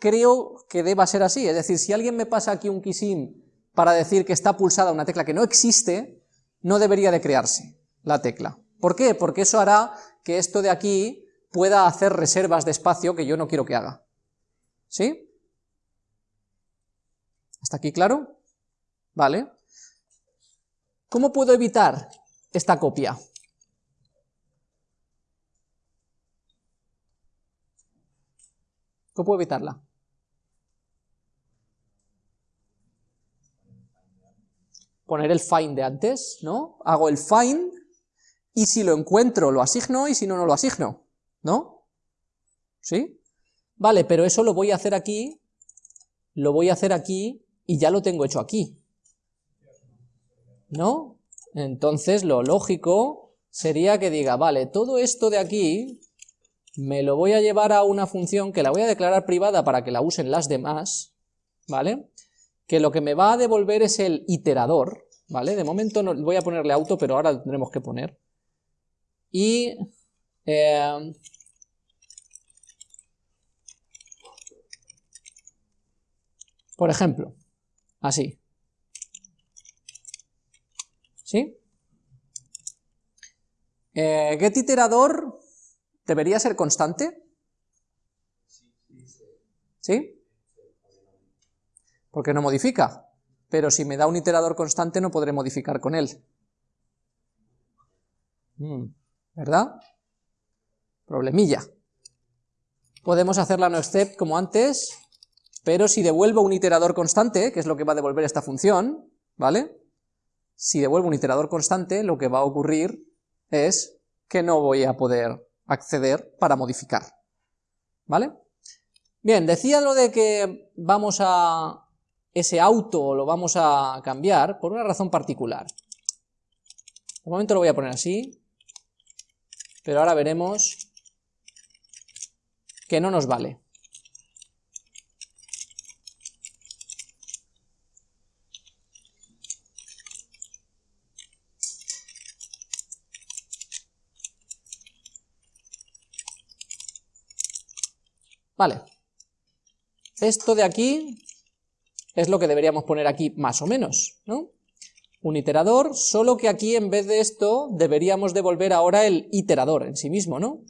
creo que deba ser así, es decir, si alguien me pasa aquí un keysim para decir que está pulsada una tecla que no existe, no debería de crearse la tecla. ¿Por qué? Porque eso hará que esto de aquí pueda hacer reservas de espacio que yo no quiero que haga. ¿Sí? ¿Hasta aquí claro? Vale. ¿Cómo puedo evitar esta copia? ¿Cómo puedo evitarla? Poner el find de antes, ¿no? Hago el find y si lo encuentro lo asigno y si no, no lo asigno, ¿no? ¿Sí? Vale, pero eso lo voy a hacer aquí, lo voy a hacer aquí y ya lo tengo hecho aquí, ¿no? Entonces lo lógico sería que diga, vale, todo esto de aquí me lo voy a llevar a una función que la voy a declarar privada para que la usen las demás, ¿vale? Que lo que me va a devolver es el iterador, ¿vale? De momento no, voy a ponerle auto, pero ahora lo tendremos que poner. Y... Eh, por ejemplo, así. ¿Sí? Eh, getIterador ¿Debería ser constante? ¿Sí? Porque no modifica. Pero si me da un iterador constante no podré modificar con él. Mm, ¿Verdad? Problemilla. Podemos hacer la noexcept como antes, pero si devuelvo un iterador constante, que es lo que va a devolver esta función, ¿vale? Si devuelvo un iterador constante, lo que va a ocurrir es que no voy a poder acceder para modificar. ¿Vale? Bien, decía lo de que vamos a... ese auto lo vamos a cambiar por una razón particular. De momento lo voy a poner así, pero ahora veremos que no nos vale. Vale. Esto de aquí es lo que deberíamos poner aquí más o menos, ¿no? Un iterador, solo que aquí en vez de esto deberíamos devolver ahora el iterador en sí mismo, ¿no?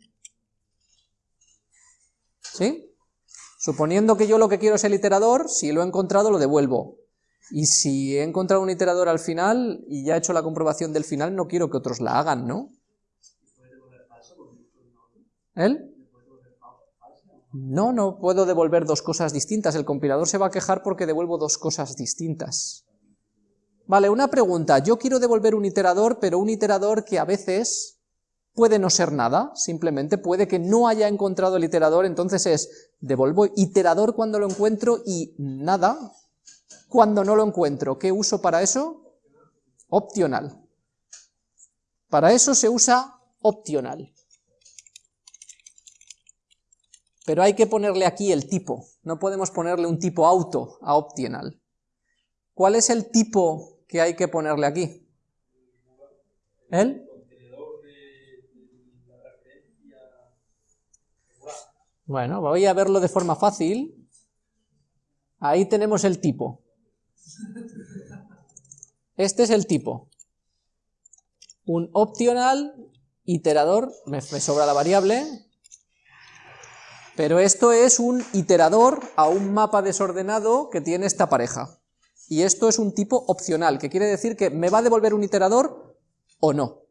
¿Sí? Suponiendo que yo lo que quiero es el iterador, si lo he encontrado lo devuelvo. Y si he encontrado un iterador al final y ya he hecho la comprobación del final, no quiero que otros la hagan, ¿no? ¿Él? No, no puedo devolver dos cosas distintas, el compilador se va a quejar porque devuelvo dos cosas distintas. Vale, una pregunta, yo quiero devolver un iterador, pero un iterador que a veces puede no ser nada, simplemente puede que no haya encontrado el iterador, entonces es, devuelvo iterador cuando lo encuentro y nada cuando no lo encuentro. ¿Qué uso para eso? Opcional. Para eso se usa opcional. Pero hay que ponerle aquí el tipo, no podemos ponerle un tipo auto a optional. ¿Cuál es el tipo que hay que ponerle aquí? ¿El? Bueno, voy a verlo de forma fácil. Ahí tenemos el tipo. Este es el tipo. Un optional iterador, me, me sobra la variable, pero esto es un iterador a un mapa desordenado que tiene esta pareja. Y esto es un tipo opcional, que quiere decir que me va a devolver un iterador o no.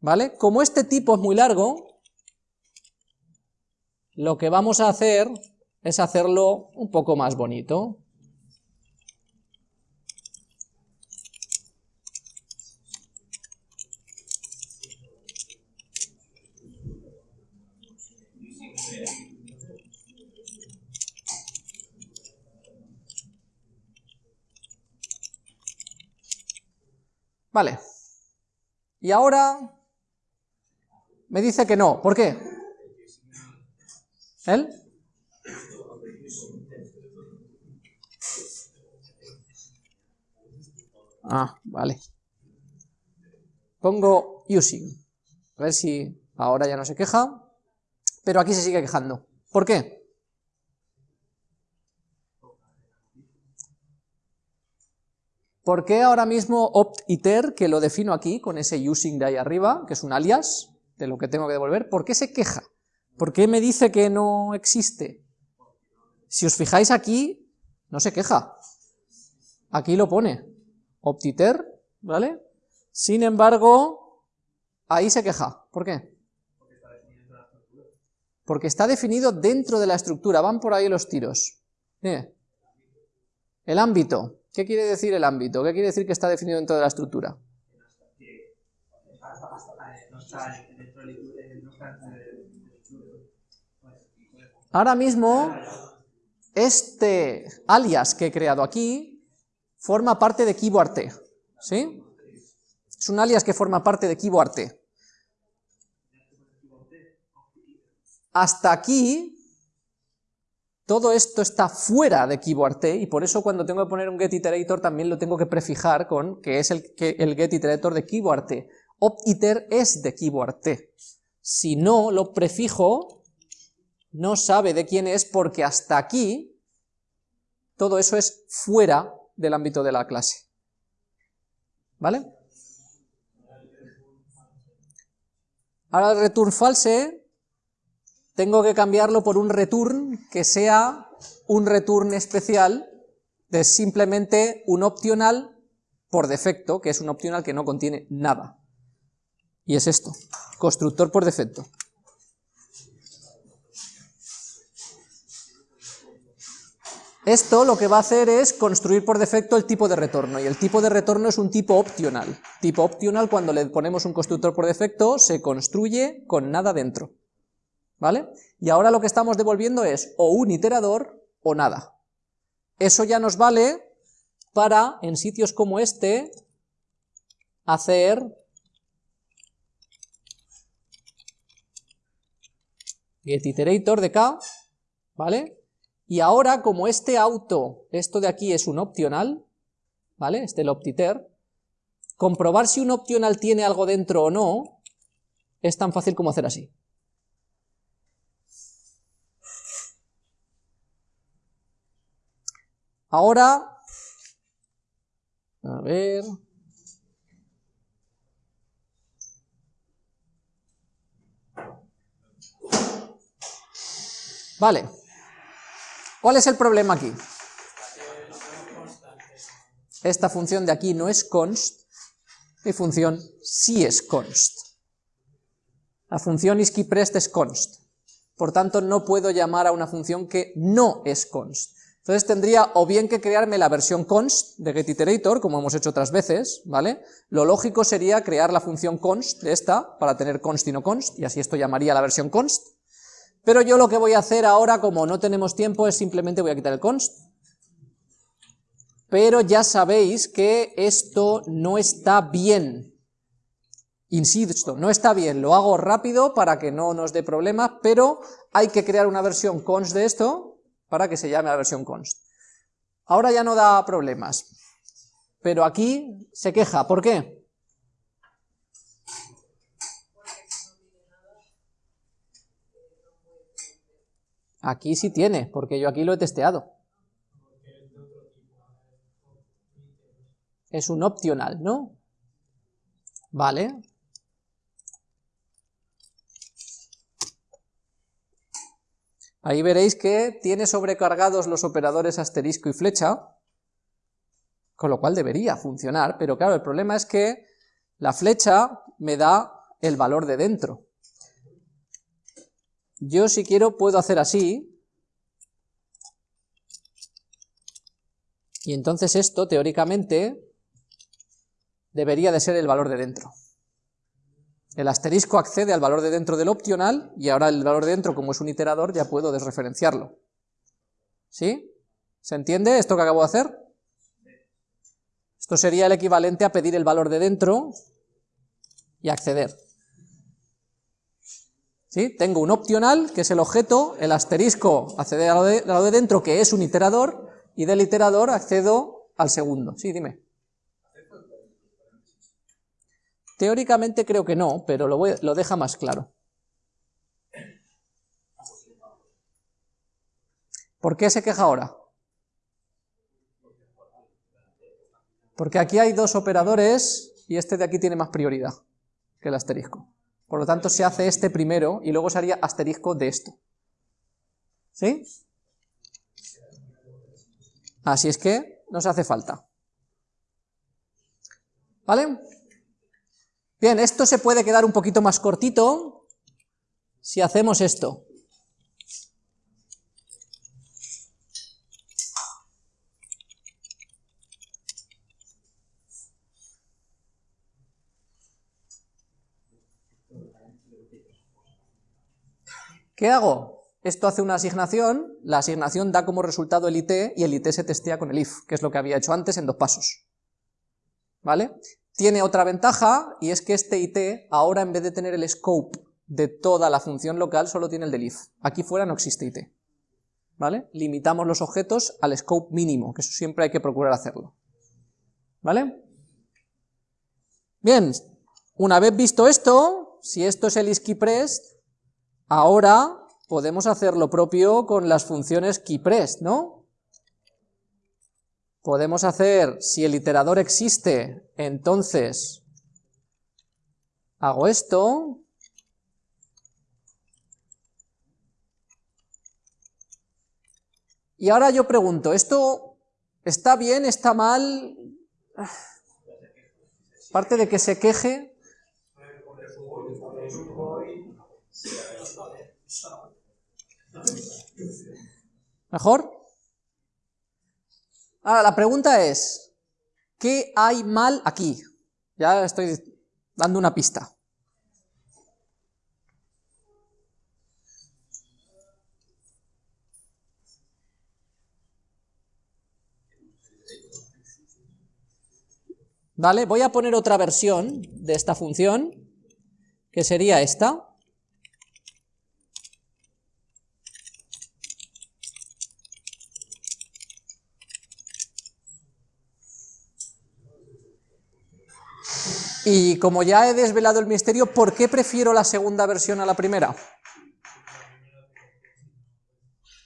¿Vale? Como este tipo es muy largo, lo que vamos a hacer es hacerlo un poco más bonito. Vale. Y ahora me dice que no. ¿Por qué? ¿Él? Ah, vale. Pongo using. A ver si ahora ya no se queja. Pero aquí se sigue quejando. ¿Por qué? ¿Por qué ahora mismo opt-iter, que lo defino aquí, con ese using de ahí arriba, que es un alias de lo que tengo que devolver, ¿por qué se queja? ¿Por qué me dice que no existe? Si os fijáis aquí, no se queja. Aquí lo pone, opt-iter, ¿vale? Sin embargo, ahí se queja. ¿Por qué? Porque está definido dentro de la estructura, van por ahí los tiros. El ámbito. ¿Qué quiere decir el ámbito? ¿Qué quiere decir que está definido dentro de la estructura? Ahora mismo, este alias que he creado aquí forma parte de KeyboardT, ¿sí? Es un alias que forma parte de KeyboardT. Hasta aquí todo esto está fuera de KeyboardT y por eso cuando tengo que poner un getIterator también lo tengo que prefijar con que es el, que, el getIterator de KeyboardT. OptIter es de KeyboardT. Si no lo prefijo, no sabe de quién es porque hasta aquí todo eso es fuera del ámbito de la clase. ¿Vale? Ahora el return false tengo que cambiarlo por un return que sea un return especial de simplemente un optional por defecto, que es un optional que no contiene nada. Y es esto, constructor por defecto. Esto lo que va a hacer es construir por defecto el tipo de retorno, y el tipo de retorno es un tipo optional. Tipo optional, cuando le ponemos un constructor por defecto, se construye con nada dentro. ¿Vale? Y ahora lo que estamos devolviendo es o un iterador o nada. Eso ya nos vale para, en sitios como este, hacer getIterator de k, ¿vale? Y ahora, como este auto, esto de aquí es un optional, ¿vale? Este el optiter, comprobar si un optional tiene algo dentro o no, es tan fácil como hacer así. Ahora, a ver... Vale. ¿Cuál es el problema aquí? Esta función de aquí no es const, mi función sí es const. La función isKeyPrest es const, por tanto no puedo llamar a una función que no es const. Entonces tendría o bien que crearme la versión const de getIterator, como hemos hecho otras veces, ¿vale? Lo lógico sería crear la función const de esta, para tener const y no const, y así esto llamaría la versión const. Pero yo lo que voy a hacer ahora, como no tenemos tiempo, es simplemente voy a quitar el const. Pero ya sabéis que esto no está bien. Insisto, no está bien, lo hago rápido para que no nos dé problemas, pero hay que crear una versión const de esto, para que se llame la versión const. Ahora ya no da problemas, pero aquí se queja, ¿por qué? Aquí sí tiene, porque yo aquí lo he testeado. Es un optional, ¿no? Vale, Ahí veréis que tiene sobrecargados los operadores asterisco y flecha, con lo cual debería funcionar, pero claro, el problema es que la flecha me da el valor de dentro. Yo si quiero puedo hacer así, y entonces esto teóricamente debería de ser el valor de dentro. El asterisco accede al valor de dentro del optional y ahora el valor de dentro, como es un iterador, ya puedo desreferenciarlo. ¿Sí? ¿Se entiende esto que acabo de hacer? Esto sería el equivalente a pedir el valor de dentro y acceder. ¿Sí? Tengo un optional, que es el objeto, el asterisco accede al lado de dentro, que es un iterador, y del iterador accedo al segundo. Sí, dime. Teóricamente creo que no, pero lo, deja más claro. ¿Por qué se queja ahora? Porque aquí hay dos operadores y este de aquí tiene más prioridad que el asterisco. Por lo tanto, se hace este primero y luego se haría asterisco de esto. ¿Sí? Así es que nos hace falta. ¿Vale? Bien, esto se puede quedar un poquito más cortito si hacemos esto. ¿Qué hago? Esto hace una asignación, la asignación da como resultado el IT y el IT se testea con el if, que es lo que había hecho antes en dos pasos. ¿Vale? Tiene otra ventaja, y es que este IT, ahora en vez de tener el scope de toda la función local, solo tiene el del if. Aquí fuera no existe IT. ¿Vale? Limitamos los objetos al scope mínimo, que eso siempre hay que procurar hacerlo. ¿Vale? Bien, una vez visto esto, si esto es el isKeyPressed, Ahora podemos hacer lo propio con las funciones keyPress, ¿no? Podemos hacer, si el iterador existe, entonces hago esto, y ahora yo pregunto, ¿esto está bien, está mal? Parte de que se queje, ¿Mejor? Ahora, la pregunta es, ¿qué hay mal aquí? Ya estoy dando una pista. ¿Vale? Voy a poner otra versión de esta función, que sería esta. Y como ya he desvelado el misterio, ¿por qué prefiero la segunda versión a la primera?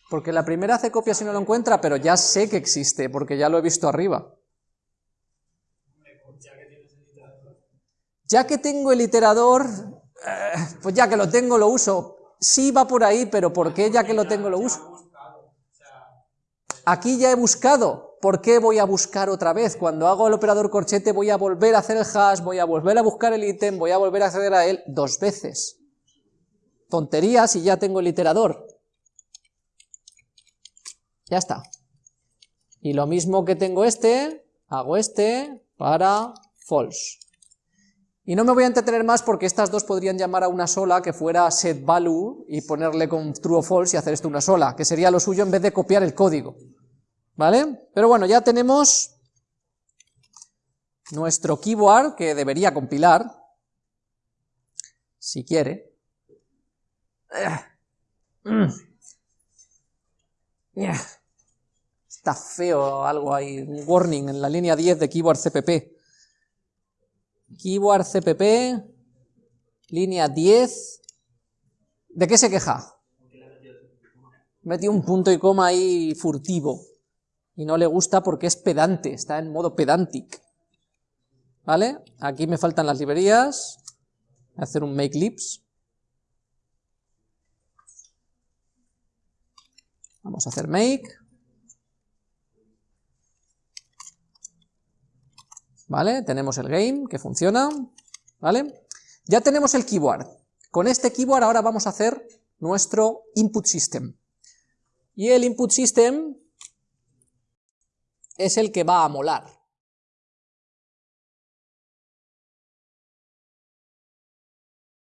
Porque la primera hace copia si no lo encuentra, pero ya sé que existe, porque ya lo he visto arriba. Ya que tengo el iterador, eh, pues ya que lo tengo lo uso. Sí va por ahí, pero ¿por qué ya que lo tengo lo uso? Aquí ya he buscado, ¿por qué voy a buscar otra vez? Cuando hago el operador corchete voy a volver a hacer el hash, voy a volver a buscar el ítem, voy a volver a acceder a él dos veces. Tontería si ya tengo el iterador. Ya está. Y lo mismo que tengo este, hago este para false. Y no me voy a entretener más porque estas dos podrían llamar a una sola que fuera setValue y ponerle con true o false y hacer esto una sola, que sería lo suyo en vez de copiar el código. ¿Vale? Pero bueno, ya tenemos nuestro keyboard que debería compilar, si quiere. Está feo algo ahí, un warning en la línea 10 de keyboard CPP. Keyboard CPP, línea 10. ¿De qué se queja? Metí un punto y coma ahí furtivo y no le gusta porque es pedante, está en modo pedantic. ¿Vale? Aquí me faltan las librerías, voy a hacer un make libs. Vamos a hacer make. ¿Vale? Tenemos el game que funciona, ¿vale? Ya tenemos el keyboard. Con este keyboard ahora vamos a hacer nuestro input system. Y el input system es el que va a molar.